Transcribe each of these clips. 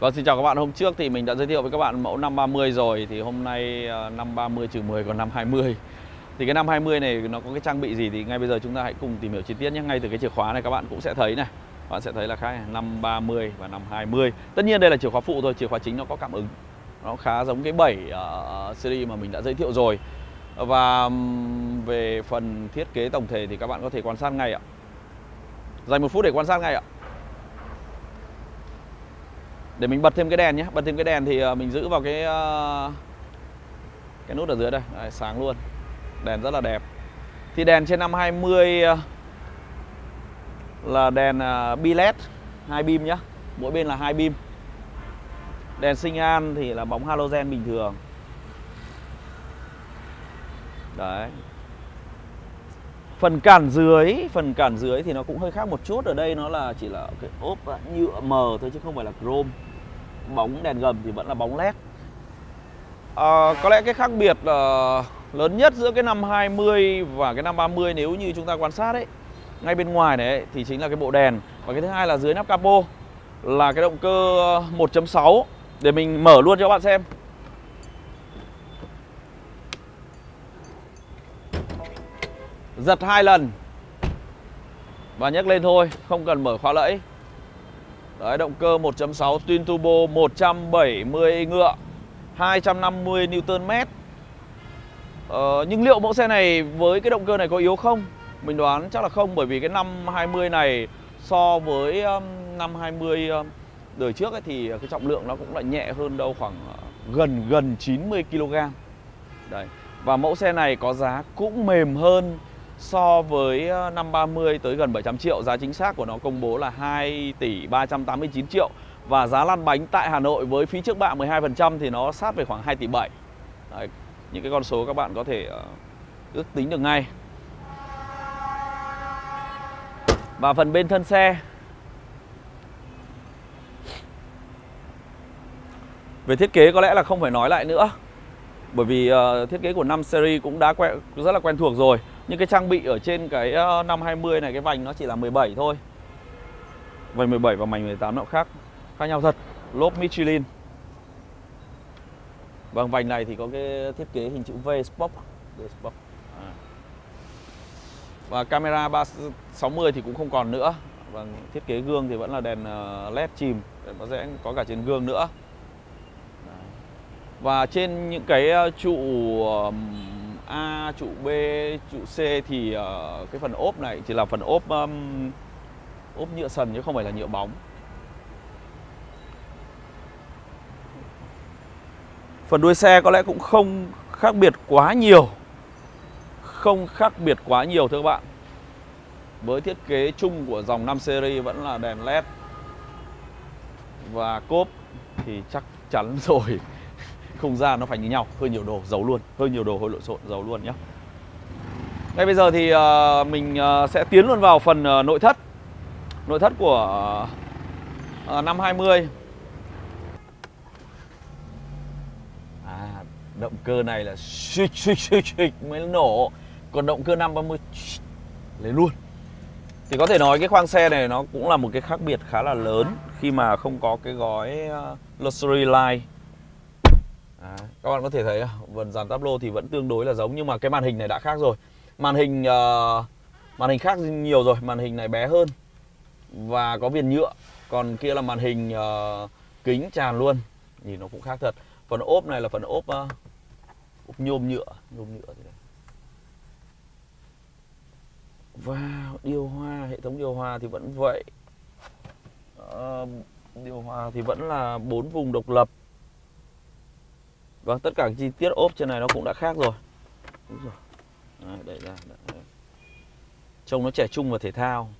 Vâng, xin chào các bạn. Hôm trước thì mình đã giới thiệu với các bạn mẫu 530 rồi. Thì hôm nay ờ, 530 trừ 10 còn năm 20 Thì cái năm 20 này nó có cái trang bị gì thì ngay bây giờ chúng ta hãy cùng tìm hiểu chi tiết nhé. Ngay từ cái chìa khóa này các bạn cũng sẽ thấy này. Các bạn sẽ thấy là khác này, năm 30 và năm 20 Tất nhiên đây là chìa khóa phụ thôi, chìa khóa chính nó có cảm ứng. Nó khá giống cái 7 uh, ờ, series mà mình đã giới thiệu rồi. Và về phần thiết kế tổng thể thì các bạn có thể quan sát ngay ạ. Dành một phút để quan sát ngay ạ để mình bật thêm cái đèn nhé bật thêm cái đèn thì ờ, mình giữ vào cái ờ, cái nút ở dưới đây. Đấy, sáng luôn. Đèn rất là đẹp. Thì đèn trên 520 ờ, là đèn bi led hai beam nhá. Mỗi bên là hai beam. đèn sinh an thì là bóng halogen bình thường. Đấy phần cản dưới phần cản dưới thì nó cũng hơi khác một chút. Ở đây nó là chỉ là cái ốp nhựa mờ thôi chứ không phải là chrome. Bóng đèn gầm thì vẫn là bóng led. À, có lẽ cái khác biệt là lớn nhất giữa cái năm 20 và cái năm 30 nếu như chúng ta quan sát đấy ngay bên ngoài này ấy, thì chính là cái bộ đèn. Và cái thứ hai là dưới nắp capo là cái động cơ 1.6 để mình mở luôn cho các bạn xem. Giật hai lần và nhấc lên thôi không cần mở khóa lẫy Đấy, động cơ 1.6 twin turbo 170 ngựa 250 Nm ờ, Nhưng liệu mẫu xe này với cái động cơ này có yếu không? Mình đoán chắc là không bởi vì cái năm 20 này so với năm 20 đời trước ấy, thì cái trọng lượng nó cũng lại nhẹ hơn đâu khoảng ờ, gần gần 90 kg Đấy. Và mẫu xe này có giá cũng mềm hơn so với ờ, năm 30 tới gần 700 triệu Giá chính xác của nó công bố là 2 tỷ 389 triệu. Và giá lăn bánh tại Hà Nội với phí trước bạ 12% thì nó sát về khoảng 2 tỷ 7 Đấy, Những cái con số các bạn có thể uh, ước tính được ngay. Và phần bên thân xe. Về thiết kế có lẽ là không phải nói lại nữa Bởi vì uh, thiết kế của 5 series cũng đã quen, rất là quen thuộc rồi những cái trang bị ở trên cái 520 ờ, này cái vành nó chỉ là 17 thôi. Vành 17 và mảnh 18 nó khác Khác nhau thật. Lốp Michelin. Vâng vành này thì có cái thiết kế hình chữ V Spock V À. Và camera 360 thì cũng không còn nữa. Vâng thiết kế gương thì vẫn là đèn ờ, led chìm. Nó sẽ có cả trên gương nữa. Và trên những cái ờ, trụ ờ, A, trụ B, trụ C thì uh, cái phần ốp này chỉ là phần ốp um, ốp nhựa sần chứ không phải là nhựa bóng. Phần đuôi xe có lẽ cũng không khác biệt quá nhiều. Không khác biệt quá nhiều thưa các bạn. Với thiết kế chung của dòng 5 series vẫn là đèn led và cốp thì chắc chắn rồi không gian nó phải như nhau. Hơi nhiều đồ giấu luôn. Hơi nhiều đồ hơi lộn xộn giấu luôn nhé ngay bây giờ thì uh, mình uh, sẽ tiến luôn vào phần uh, nội thất. Nội thất của uh, năm 20 à động cơ này là xích xích xích xích mới nổ. Còn động cơ 530 lấy luôn. Thì có thể nói cái khoang xe này nó cũng là một cái khác biệt khá là lớn khi mà không có cái gói luxury line. Đấy. các bạn có thể thấy phần dàn táp lô thì vẫn tương đối là giống nhưng mà cái màn hình này đã khác rồi. Màn hình uh, màn hình khác nhiều rồi, màn hình này bé hơn và có viền nhựa. Còn kia là màn hình uh, kính tràn luôn. Nhìn nó cũng khác thật. Phần ốp này là phần ốp uh, ốp nhôm nhựa, nhôm nhựa thế này. Và điều hòa, hệ thống điều hòa thì vẫn vậy. Uh, điều hòa thì vẫn là bốn vùng độc lập Vâng, tất cả chi tiết ốp trên này nó cũng đã khác rồi. Đúng rồi. Đấy, đẩy ra. Đẩy. Trông nó trẻ trung và thể thao.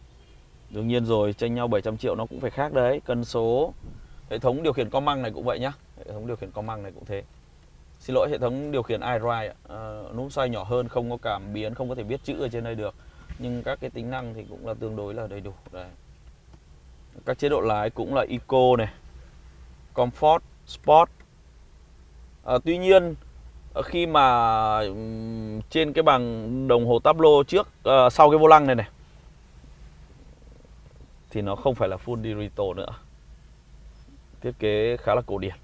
Đương nhiên rồi, tranh nhau 700 triệu nó cũng phải khác đấy. Cân số, hệ thống điều khiển con măng này cũng vậy nhá. Hệ thống điều khiển con măng này cũng thế. Xin lỗi, hệ thống điều khiển iDrive, à, ờ, nút xoay nhỏ hơn, không có cảm biến, không có thể viết chữ ở trên đây được. Nhưng các cái tính năng thì cũng là tương đối là đầy đủ. Đấy. Các chế độ lái cũng là Eco này, Comfort, Sport, à, tuy nhiên ờ, khi mà trên cái bằng đồng hồ tablo trước à, sau cái vô lăng này này thì nó không phải là full digital nữa. Thiết kế khá là cổ điển.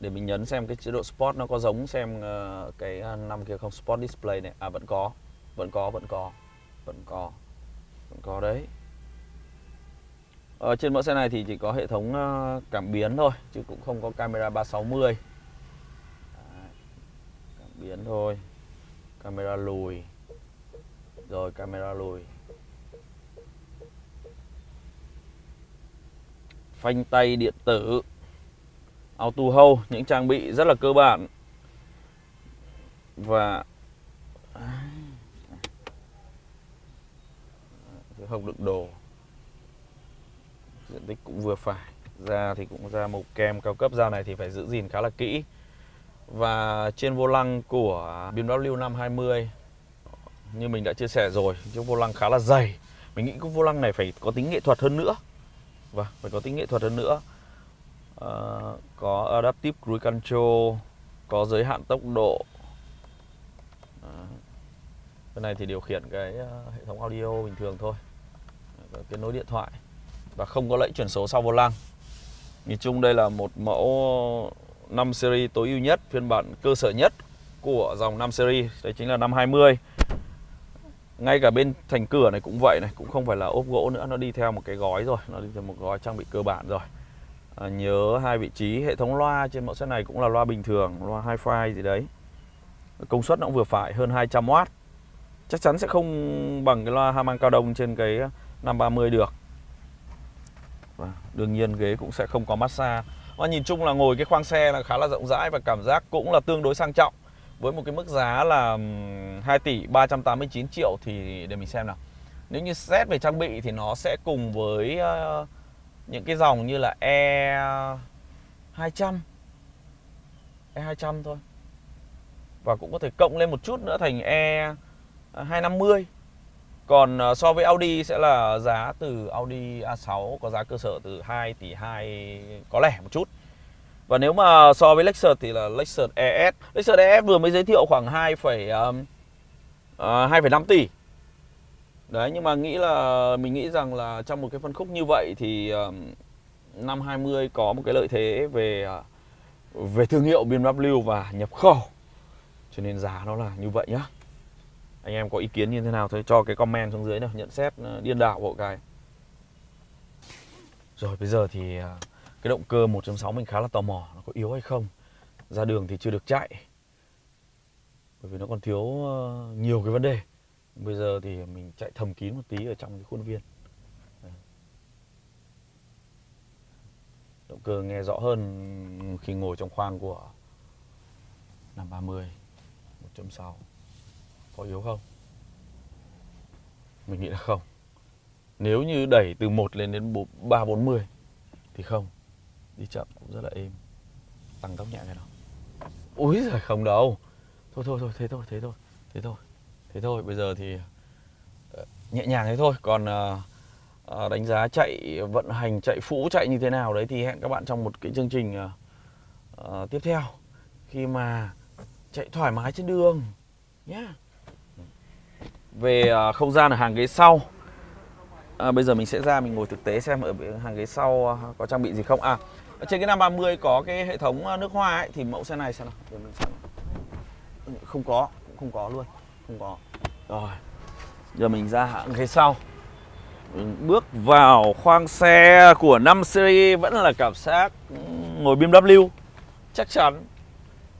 Để mình nhấn xem cái chế độ Sport nó có giống xem cái năm kia không? Sport Display này. À vẫn có vẫn có vẫn có vẫn có vẫn có đấy ở trên mẫu xe này thì chỉ có hệ thống ờ, cảm biến thôi chứ cũng không có camera 360 Đấy, cảm biến thôi camera lùi. Rồi camera lùi. Phanh tay điện tử auto hold những trang bị rất là cơ bản. Và à, không đựng đồ diện tích cũng vừa phải. Da thì cũng da màu kem cao cấp. Da này thì phải giữ gìn khá là kỹ. Và trên vô lăng của BMW 520 như mình đã chia sẻ rồi chiếc vô lăng khá là dày. Mình nghĩ cái vô lăng này phải có tính nghệ thuật hơn nữa. Và phải có tính nghệ thuật hơn nữa. À, có adaptive cruise control có giới hạn tốc độ. Ờ, à, cái này thì điều khiển cái uh, hệ thống audio bình thường thôi. Kết nối điện thoại và không có lẫy chuyển số sau vô lăng nhìn chung đây là một mẫu 5 series tối ưu nhất phiên bản cơ sở nhất của dòng 5 series. Đấy chính là năm 20 ngay cả bên thành cửa này cũng vậy này cũng không phải là ốp gỗ nữa nó đi theo một cái gói rồi nó đi theo một gói trang bị cơ bản rồi. À, nhớ hai vị trí hệ thống loa trên mẫu xe này cũng là loa bình thường loa hi-fi gì đấy. Công suất nó cũng vừa phải hơn 200W chắc chắn sẽ không bằng cái loa Harman cao đông trên cái 530 được và đương nhiên ghế cũng sẽ không có massage. Và nhìn chung là ngồi cái khoang xe là khá là rộng rãi và cảm giác cũng là tương đối sang trọng. Với một cái mức giá là 2 tỷ 389 triệu thì để mình xem nào. Nếu như xét về trang bị thì nó sẽ cùng với những cái dòng như là E 200 E 200 thôi. Và cũng có thể cộng lên một chút nữa thành E 250 còn ờ, so với Audi sẽ là giá từ Audi A6 có giá cơ sở từ 2 tỷ 2 có lẻ một chút. Và nếu mà so với Lexus thì là Lexus ES Lexus ES vừa mới giới thiệu khoảng 2, uh, uh, 2,5 tỷ. Đấy nhưng mà nghĩ là mình nghĩ rằng là trong một cái phân khúc như vậy thì um, năm 20 có một cái lợi thế về uh, về thương hiệu BMW và nhập khẩu. Cho nên giá nó là như vậy nhá anh em có ý kiến như thế nào thôi, cho cái comment xuống dưới nào, nhận xét ờ, điên đảo bộ cái. Rồi, bây giờ thì ờ, cái động cơ 1.6 mình khá là tò mò, nó có yếu hay không? Ra đường thì chưa được chạy. Bởi vì nó còn thiếu ờ, nhiều cái vấn đề. Bây giờ thì mình chạy thầm kín một tí ở trong cái khuôn viên. Động cơ nghe rõ hơn khi ngồi trong khoang của 530 1.6 có yếu không? Mình nghĩ là không. Nếu như đẩy từ 1 lên đến 340 thì không. Đi chậm cũng rất là êm. Tăng tốc nhẹ cái đó úi giời, không đâu. Thôi thôi thôi, thế thôi thế thôi thế thôi thế thôi. Bây giờ thì ờ, nhẹ nhàng thế thôi. Còn ờ, ờ, đánh giá chạy, vận hành, chạy phũ, chạy như thế nào đấy thì hẹn các bạn trong một cái chương trình tiếp theo. Khi mà chạy thoải mái trên đường nhé yeah về à, không gian ở hàng ghế sau. À, bây giờ mình sẽ ra mình ngồi thực tế xem ở hàng ghế sau à, có trang bị gì không? À trên cái 530 có cái hệ thống à, nước hoa ấy thì mẫu xe này xem nào. Để mình xem không có cũng không có luôn không có. Rồi giờ mình ra hàng ghế sau. Bước vào khoang xe của 5 series vẫn là cảm giác ngồi BMW chắc chắn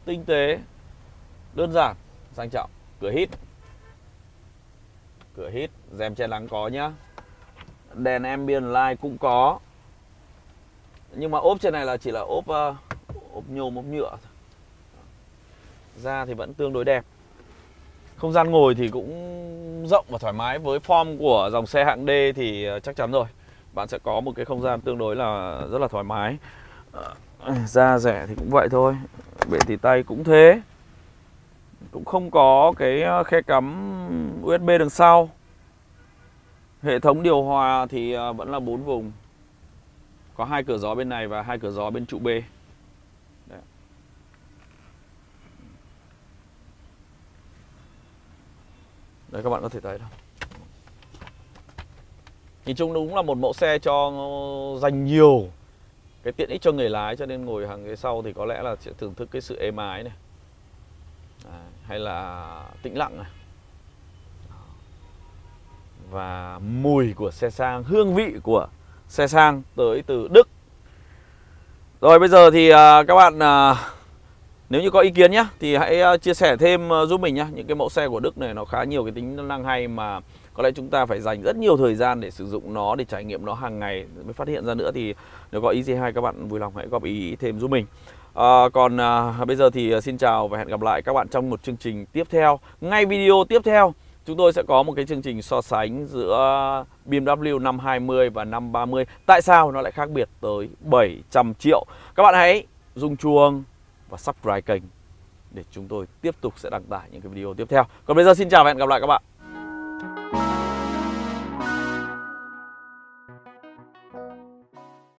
tinh tế đơn giản sang trọng cửa hít cửa hít rèm che nắng có nhá. Đèn ambient light cũng có. Nhưng mà ốp trên này là chỉ là ốp uh, ốp nhôm ốp nhựa da thì vẫn tương đối đẹp. Không gian ngồi thì cũng rộng và thoải mái. Với form của dòng xe hạng D thì ờ, chắc chắn rồi. Bạn sẽ có một cái không gian tương đối là rất là thoải mái. Ờ, da rẻ thì cũng vậy thôi. Bệ tỉ tay cũng thế cũng không có cái ờ, khe cắm USB đằng sau. Hệ thống điều hòa thì ờ, vẫn là bốn vùng. Có hai cửa gió bên này và hai cửa gió bên trụ B. Đấy. Các bạn có thể thấy đâu Nhìn chung đúng là một mẫu xe cho dành nhiều cái tiện ích cho người lái cho nên ngồi hàng ghế sau thì có lẽ là sẽ thưởng thức cái sự êm ái này. À, hay là tĩnh lặng này. Và mùi của xe sang, hương vị của xe sang tới từ Đức. Rồi, bây giờ thì à, các bạn à, nếu như có ý kiến nhé thì hãy à, chia sẻ thêm giúp mình nhé những cái mẫu xe của Đức này nó khá nhiều cái tính năng hay mà có lẽ chúng ta phải dành rất nhiều thời gian để sử dụng nó, để trải nghiệm nó hàng ngày. Mới phát hiện ra nữa thì nếu có ý gì hay các bạn vui lòng hãy góp ý thêm giúp mình à, còn à, bây giờ thì à, xin chào và hẹn gặp lại các bạn trong một chương trình tiếp theo. Ngay video tiếp theo chúng tôi sẽ có một cái chương trình so sánh giữa BMW 520 và 530 tại sao nó lại khác biệt tới 700 triệu? Các bạn hãy dùng chuông và subscribe kênh để chúng tôi tiếp tục sẽ đăng tải những cái video tiếp theo. Còn bây giờ xin chào và hẹn gặp lại các bạn.